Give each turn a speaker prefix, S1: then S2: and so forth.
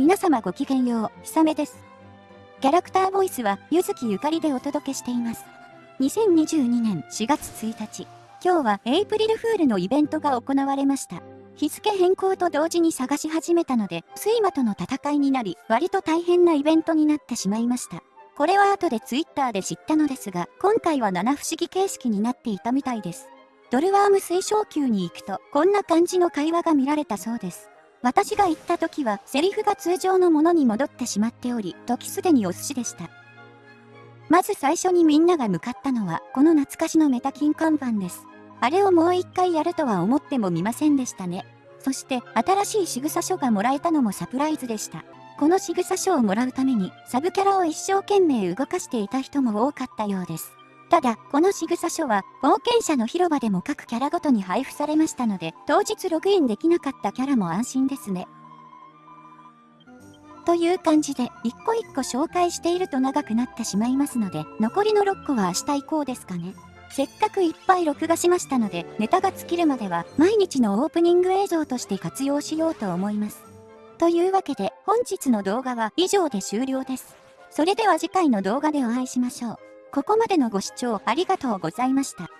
S1: 皆様ごきげんよう、ひさめです。キャラクターボイスは、ゆずきゆかりでお届けしています。2022年4月1日、今日はエイプリルフールのイベントが行われました。日付変更と同時に探し始めたので、睡魔との戦いになり、割と大変なイベントになってしまいました。これは後でツイッターで知ったのですが、今回は七不思議形式になっていたみたいです。ドルワーム推奨級に行くと、こんな感じの会話が見られたそうです。私が行った時は、セリフが通常のものに戻ってしまっており、時すでにお寿司でした。まず最初にみんなが向かったのは、この懐かしのメタ金看板です。あれをもう一回やるとは思ってもみませんでしたね。そして、新しい仕草書がもらえたのもサプライズでした。この仕草書をもらうために、サブキャラを一生懸命動かしていた人も多かったようです。ただ、この仕草書は、冒険者の広場でも各キャラごとに配布されましたので、当日ログインできなかったキャラも安心ですね。という感じで、一個一個紹介していると長くなってしまいますので、残りの6個は明日以降ですかね。せっかくいっぱい録画しましたので、ネタが尽きるまでは、毎日のオープニング映像として活用しようと思います。というわけで、本日の動画は以上で終了です。それでは次回の動画でお会いしましょう。ここまでのご視聴ありがとうございました。